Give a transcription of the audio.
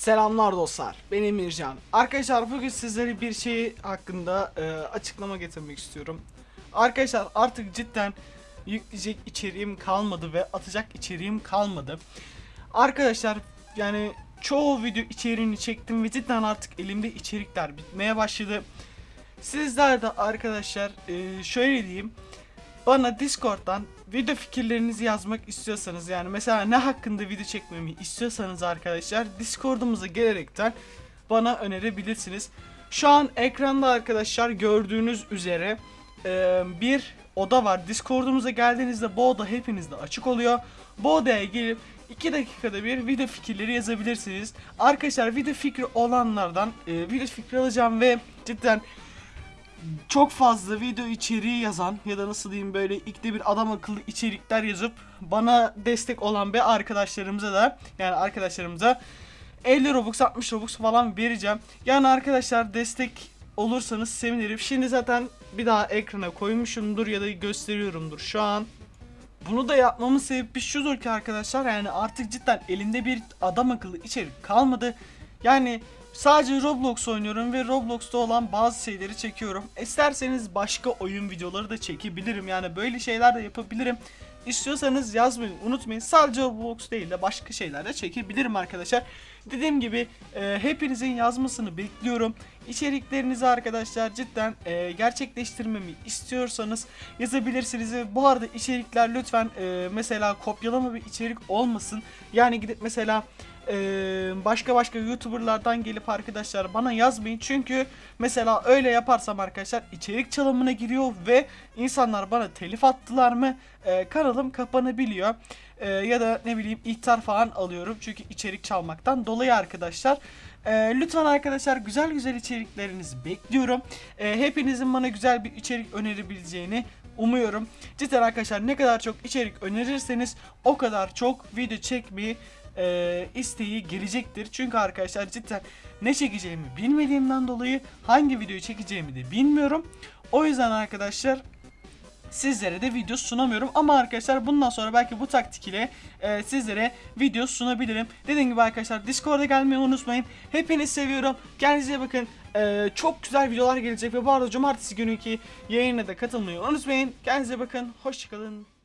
Selamlar dostlar. Ben Emircan. Arkadaşlar bugün sizlere bir şey hakkında e, açıklama getirmek istiyorum. Arkadaşlar artık cidden yükleyecek içeriğim kalmadı ve atacak içeriğim kalmadı. Arkadaşlar yani çoğu video içeriğini çektim ve cidden artık elimde içerikler bitmeye başladı. Sizler de arkadaşlar e, şöyle diyeyim. Bana Discord'dan video fikirlerinizi yazmak istiyorsanız yani mesela ne hakkında video çekmemi istiyorsanız arkadaşlar Discord'umuza gelerekten bana önerebilirsiniz. Şu an ekranda arkadaşlar gördüğünüz üzere e, bir oda var. Discord'umuza geldiğinizde bu oda hepinizde açık oluyor. Bu odaya gelip 2 dakikada bir video fikirleri yazabilirsiniz. Arkadaşlar video fikri olanlardan e, video fikri alacağım ve cidden çok fazla video içeriği yazan ya da nasıl diyeyim böyle ikide bir adam akıllı içerikler yazıp bana destek olan bir arkadaşlarımıza da yani arkadaşlarımıza 50 Robux 60 Robux falan vereceğim. Yani arkadaşlar destek olursanız sevinirim. Şimdi zaten bir daha ekrana koymuşumdur ya da gösteriyorumdur şu an. Bunu da yapmamın sebebi şudur ki arkadaşlar yani artık cidden elimde bir adam akıllı içerik kalmadı. Yani sadece Roblox oynuyorum ve Roblox'ta olan bazı şeyleri çekiyorum. İsterseniz başka oyun videoları da çekebilirim. Yani böyle şeyler de yapabilirim. İstiyorsanız yazmayı unutmayın. Sadece Roblox değil de başka şeyler de çekebilirim arkadaşlar. Dediğim gibi e, hepinizin yazmasını bekliyorum. İçeriklerinizi arkadaşlar cidden e, gerçekleştirmemi istiyorsanız yazabilirsiniz. Bu arada içerikler lütfen e, mesela kopyalama bir içerik olmasın. Yani gidip mesela başka başka YouTuber'lardan gelip arkadaşlar bana yazmayın. Çünkü mesela öyle yaparsam arkadaşlar içerik çalımına giriyor ve insanlar bana telif attılar mı e, kanalım kapanabiliyor. E, ya da ne bileyim ihtar falan alıyorum çünkü içerik çalmaktan dolayı arkadaşlar. E, lütfen arkadaşlar güzel güzel içeriklerinizi bekliyorum. E, hepinizin bana güzel bir içerik önerebileceğini umuyorum. Cidden arkadaşlar ne kadar çok içerik önerirseniz o kadar çok video çekmeyi e, isteği gelecektir. Çünkü arkadaşlar cidden ne çekeceğimi bilmediğimden dolayı hangi videoyu çekeceğimi de bilmiyorum. O yüzden arkadaşlar sizlere de video sunamıyorum. Ama arkadaşlar bundan sonra belki bu taktik ile e, sizlere video sunabilirim. Dediğim gibi arkadaşlar Discord'a gelmeyi unutmayın. Hepinizi seviyorum. Kendinize bakın. E, çok güzel videolar gelecek ve bu arada cumartesi günüki yayına da katılmayı unutmayın. Kendinize bakın. Hoşçakalın.